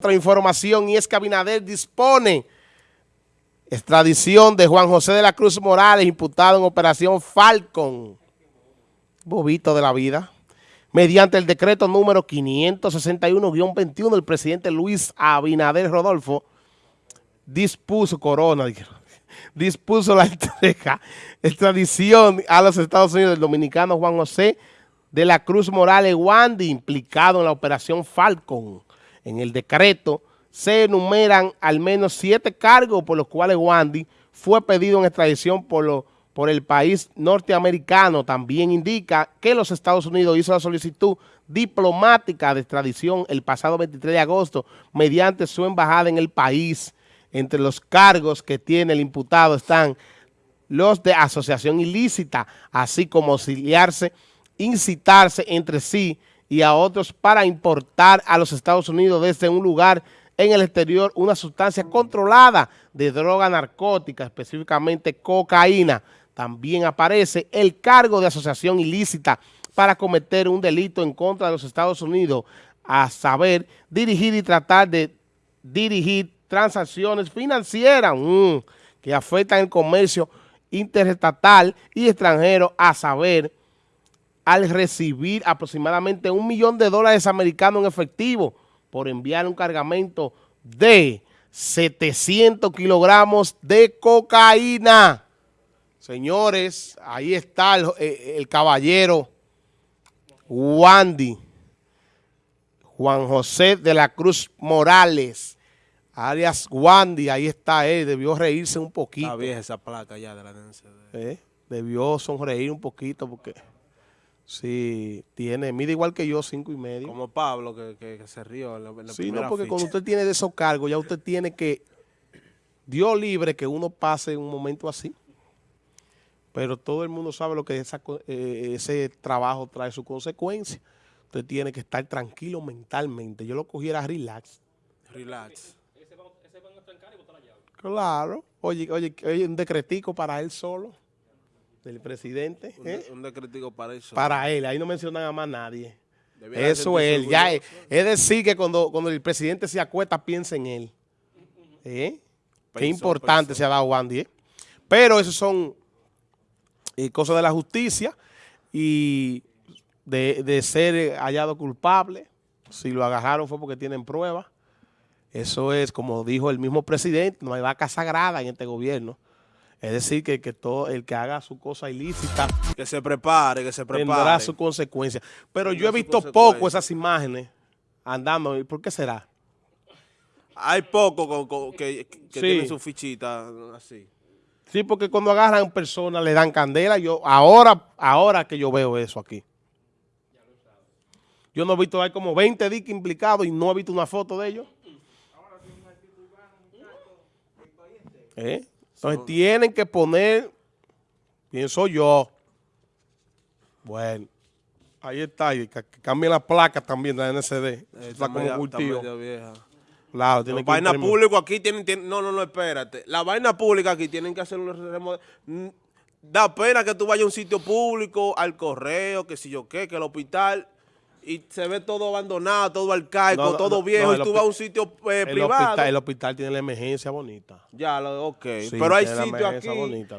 Otra información y es que Abinader dispone extradición de Juan José de la Cruz Morales, imputado en Operación Falcon, bobito de la vida, mediante el decreto número 561-21 del presidente Luis Abinader Rodolfo, dispuso, Corona, dispuso la entrega, extradición a los Estados Unidos del dominicano Juan José de la Cruz Morales Wandy, implicado en la Operación Falcon en el decreto se enumeran al menos siete cargos por los cuales Wandy fue pedido en extradición por, el país norteamericano. También indica que los Estados Unidos hizo la solicitud diplomática de extradición el pasado 23 de agosto mediante su embajada en el país. Entre los cargos que tiene el imputado están los de asociación ilícita, así como auxiliarse, incitarse entre sí y a otros para importar a los Estados Unidos desde un lugar en el exterior una sustancia controlada de droga narcótica, específicamente cocaína. También aparece el cargo de asociación ilícita para cometer un delito en contra de los Estados Unidos, a saber, dirigir y tratar de dirigir transacciones financieras mm, que afectan el comercio interestatal y extranjero, a saber, al recibir aproximadamente un millón de dólares americanos en efectivo por enviar un cargamento de 700 kilogramos de cocaína. Señores, ahí está el, eh, el caballero Wandy, Juan José de la Cruz Morales, alias Wandy, ahí está él, debió reírse un poquito. Está vieja esa placa ya de la NCD. ¿Eh? Debió sonreír un poquito porque... Sí, tiene, mide igual que yo, cinco y medio. Como Pablo, que, se rió en la, Sí, no, porque cuando usted tiene de esos cargos, ya usted tiene que, Dios libre que uno pase un momento así. Pero todo el mundo sabe lo que eh, ese trabajo trae su consecuencia. Usted tiene que estar tranquilo mentalmente. Yo lo cogiera relax. Relax. Ese va, a trancar y botar la llave. Claro. Oye, oye, oye, un decretico para él solo del presidente. Un, ¿eh? decretico para eso. Para él, ahí no mencionan a más nadie. eso es él. Ya es, decir que cuando, cuando el presidente se acuesta, piensa en él. ¿Eh? Qué importante se ha dado Wandy. ¿eh? Pero eso son eh, cosas de la justicia y de, de, ser hallado culpable. Si lo agarraron fue porque tienen pruebas. Eso es, como dijo el mismo presidente, no hay vaca sagrada en este gobierno. Es decir, que, que todo el que haga su cosa ilícita... Que se prepare, que se prepare. Tendrá su consecuencia. Pero yo he visto poco esas imágenes andando. ¿Y por qué será? Hay poco que, tienen su fichita así. Sí, porque cuando agarran personas le dan candela. Yo ahora, ahora que yo veo eso aquí. Yo no he visto, hay como 20 diques implicados y no he visto una foto de ellos. ¿Eh? Entonces tienen que poner, pienso yo, bueno, ahí está, y que, cambien la placa también de la NCD. está como cultivo. Claro, tiene que vaina pública aquí tienen, no, no, no, espérate. La vaina pública aquí tienen que hacer un Da pena que tú vayas a un sitio público, al correo, que si yo qué, que el hospital y se ve todo abandonado, todo arcaico, todo viejo, y tú vas a un sitio eh, privado. el hospital tiene la emergencia bonita. Ya, ok. Pero hay sitios aquí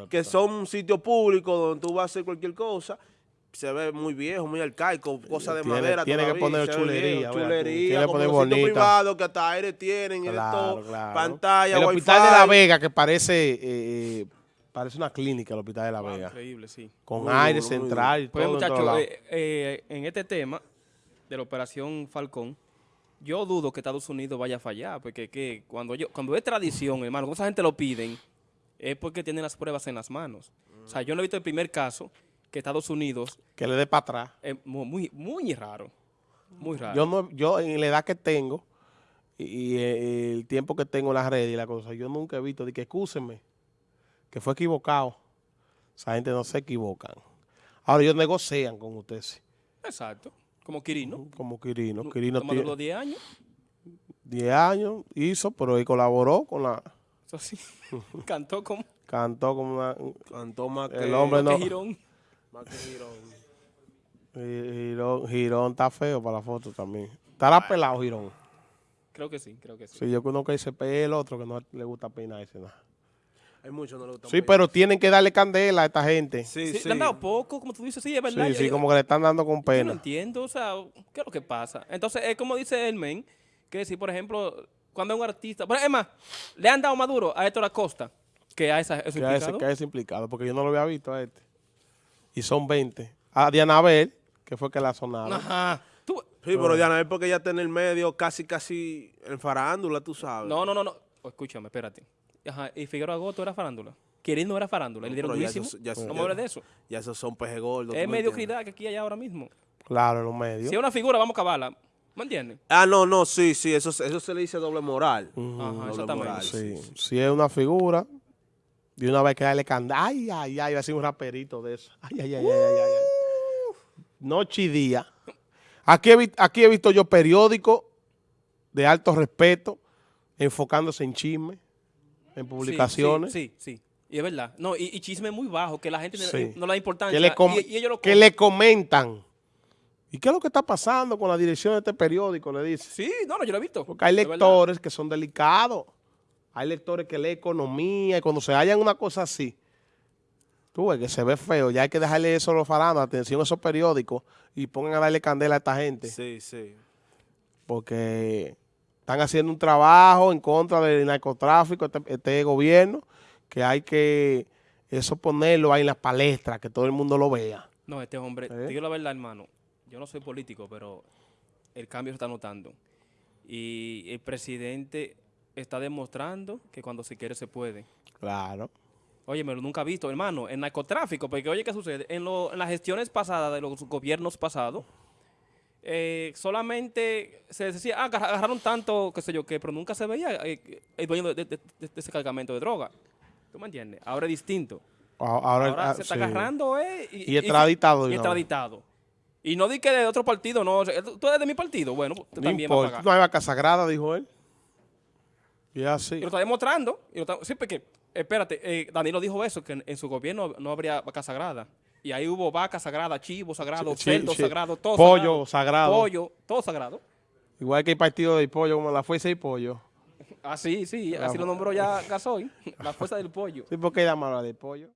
que son sitios públicos donde tú vas a hacer cualquier cosa, se ve muy viejo, muy arcaico, cosa de madera Tiene que poner chulería. chulería, tiene que poner bonita. privado que hasta aire tienen, claro, pantalla, El hospital de La Vega que parece... Eh, parece una clínica el hospital de La Vega. increíble, sí. Con aire central y pues, muchachos, eh, eh, en este tema de la operación Falcón, yo dudo que Estados Unidos vaya a fallar, porque que cuando yo cuando es tradición, hermano, cuando esa gente lo piden, es porque tienen las pruebas en las manos. O sea, yo no he visto el primer caso que Estados Unidos... Que le dé para atrás. Es muy, muy raro, muy raro. Yo, no, yo en la edad que tengo y, eh, el tiempo que tengo en las redes y la cosa, yo nunca he visto de que excúsenme, que fue equivocado. Esa gente no se equivocan. Ahora ellos negocian con ustedes. Exacto. Como Quirino. Como Quirino. Quirino tiene los 10 años. 10 años hizo, pero él colaboró con la... Eso sí. Cantó como... Cantó como una... Cantó más que... El hombre no... Girón. Más que Girón. Girón. Girón está feo para la foto también. Estará pelado Girón. Creo que sí, creo que sí. Sí, yo conozco a ese el otro que no le gusta peinarse nada. Hay muchos no le gustan. Sí, pero tienen que darle candela a esta gente. Sí, Sí, Sí, sí. Le han dado poco, como tú dices, sí, es verdad. sí, yo- yo- como que le están dando con Yo no pena. entiendo, o sea, ¿qué es lo que pasa? Entonces, es como dice el men, que si, por ejemplo, cuando un artista... Bueno, es más, le han dado más duro a Héctor Acosta que a esa, ese Que a ese, implicado. que a ese implicado, porque yo no lo había visto a este. Y son 20. A Diana Bel, que fue que la sonaron. Ajá. Tú- Sí, pero Diana, es porque ella está en el medio casi, casi en farándula, tú sabes. no, no, no, no. Escúchame, espérate. Ajá, y Figueroa Goto era farándula. Queriendo era farándula. No, le dieron ya durísimo. eso- ya eso- no me hables de eso. Ya esos son peje gordos. Es ¿tú me mediocridad que aquí hay ahora mismo. Claro, en los medios. Si es una figura, vamos a acabarla. ¿Me entiendes? Ah, no, no, sí, sí, eso, eso se le dice doble moral. Ajá, Doble exactamente. moral, Sí, sí, sí. si es una figura, de una vez que darle candela. Ay, ay, ay, va a ser un raperito de eso. Ay, ay, ay, ay, ay, ay, ay. Noche y día. Aquí he, aquí he visto yo periódicos de alto respeto enfocándose en chisme, en publicaciones. Sí, sí, sí. Y es verdad. No, y, y chisme muy bajo, que la gente no- Sí. no le da importancia. que, le com- y, y ellos lo que le comentan. ¿Y qué es lo que está pasando con la dirección de este periódico? Le dice. Sí, no, no, yo lo he visto. Porque hay verdad. lectores que son delicados. Hay lectores que leen economía y cuando se hallan una cosa así, tú ves que se ve feo. Ya hay que dejarle eso a los faranos, atención a esos periódicos y pongan a darle candela a esta gente. Sí, sí. Porque están haciendo un trabajo en contra del narcotráfico, este, este gobierno, que hay que eso ponerlo ahí en las palestras, que todo el mundo lo vea. No, este hombre, ¿Eh? te digo la verdad, hermano. Yo no soy político, pero el cambio se está notando. Y el presidente está demostrando que cuando se quiere se puede. Claro. Oye, me lo nunca he visto, hermano, en narcotráfico, porque oye, ¿qué sucede? En, lo- en las gestiones pasadas de los gobiernos pasados, eh, solamente se decía, ah, agarra- agarraron tanto, qué sé yo qué, pero nunca se veía eh, el dueño de, de- de- de ese cargamento de droga. ¿Tú me entiendes? Ahora es distinto. A- Ahora, ah, se está sí. agarrando, eh. Y extraditado Y vez. extraditado. Y no di que de otro partido, no. Tú eres de mi partido, bueno, pues, tú No también vas a importa. pagar. No hay vaca sagrada, dijo él. Y así. Y lo está demostrando. Y lo está- sí, porque, espérate, eh, Danilo dijo eso, que en, en su gobierno no habría vaca sagrada. Y ahí hubo vaca sagrada, chivo sagrado, cerdo sagrado, todo Pollo sagrado. Pollo, todo sagrado. Igual que el partido del pollo, como la fuerza y pollo. Así, sí, así lo nombró ya Gasoy, la fuerza del pollo. Sí, porque llama la del pollo.